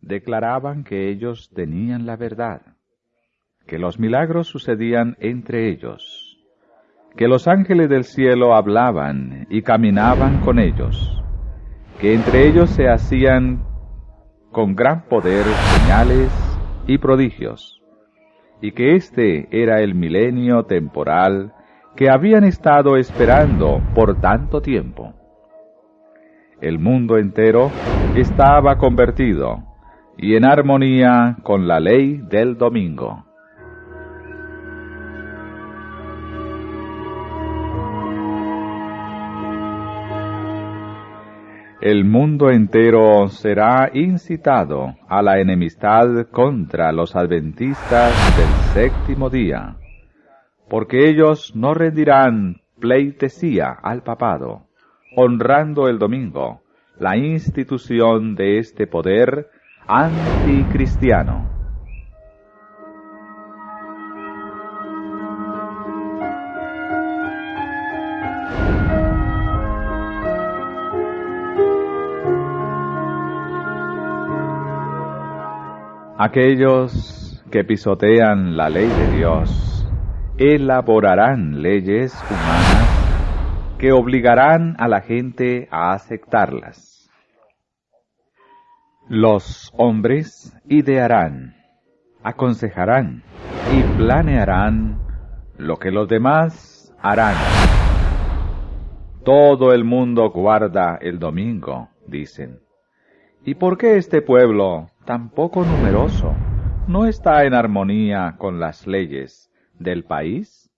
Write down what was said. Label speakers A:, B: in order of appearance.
A: declaraban que ellos tenían la verdad, que los milagros sucedían entre ellos, que los ángeles del cielo hablaban y caminaban con ellos, que entre ellos se hacían con gran poder señales y prodigios, y que este era el milenio temporal que habían estado esperando por tanto tiempo. El mundo entero estaba convertido y en armonía con la ley del domingo. El mundo entero será incitado a la enemistad contra los adventistas del séptimo día, porque ellos no rendirán pleitesía al papado, honrando el domingo, la institución de este poder anticristiano. Aquellos que pisotean la ley de Dios elaborarán leyes humanas que obligarán a la gente a aceptarlas. Los hombres idearán, aconsejarán y planearán lo que los demás harán. Todo el mundo guarda el domingo, dicen. ¿Y por qué este pueblo, tan poco numeroso, no está en armonía con las leyes del país?